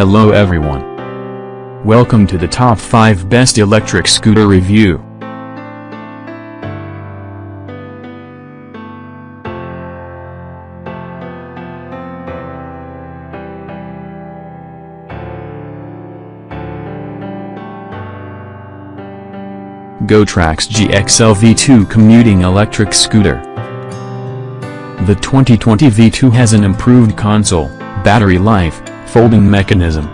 Hello everyone. Welcome to the top 5 best electric scooter review. GoTrax GXL V2 commuting electric scooter. The 2020 V2 has an improved console, battery life, folding mechanism.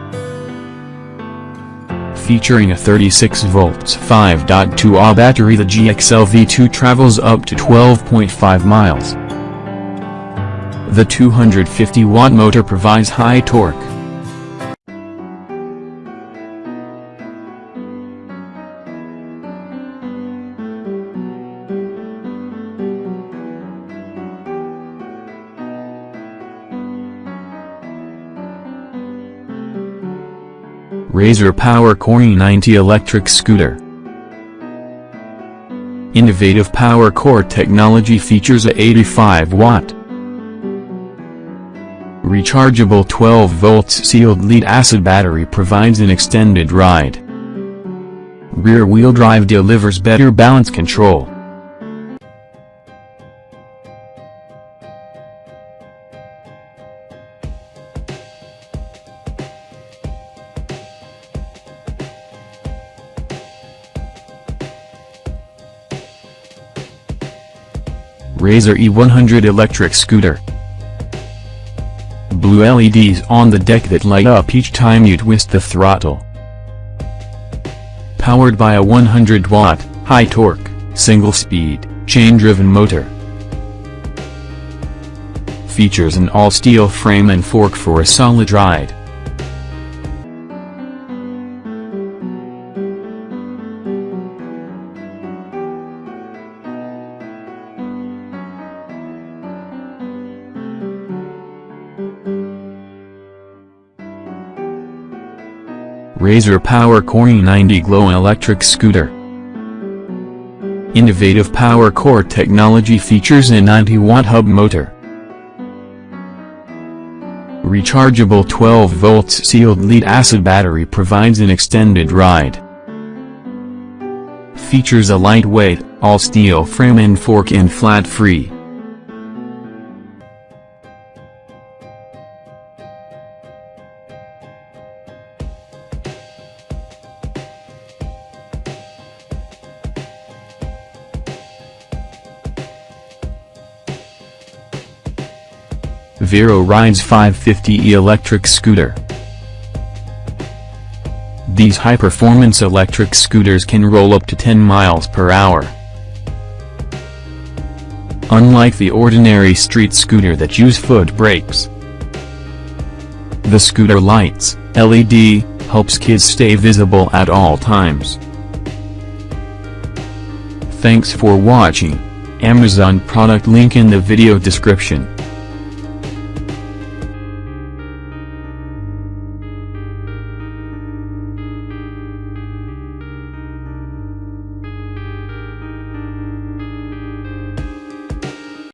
Featuring a 36 volts 5.2 Ah battery the GXL V2 travels up to 12.5 miles. The 250 watt motor provides high torque. Razor Power Core E90 electric scooter. Innovative Power Core technology features a 85 watt rechargeable 12 volts sealed lead acid battery provides an extended ride. Rear-wheel drive delivers better balance control. Razor E100 electric scooter. Blue LEDs on the deck that light up each time you twist the throttle. Powered by a 100-watt, high-torque, single-speed, chain-driven motor. Features an all-steel frame and fork for a solid ride. Razor Power Core E90 Glow electric scooter. Innovative Power Core technology features a 90-watt hub motor. Rechargeable 12 volts sealed lead acid battery provides an extended ride. Features a lightweight, all-steel frame and fork and flat-free. Viro rides 550e electric scooter. These high-performance electric scooters can roll up to 10 miles per hour. Unlike the ordinary street scooter that use foot brakes. The scooter lights, LED, helps kids stay visible at all times. Thanks for watching. Amazon product link in the video description.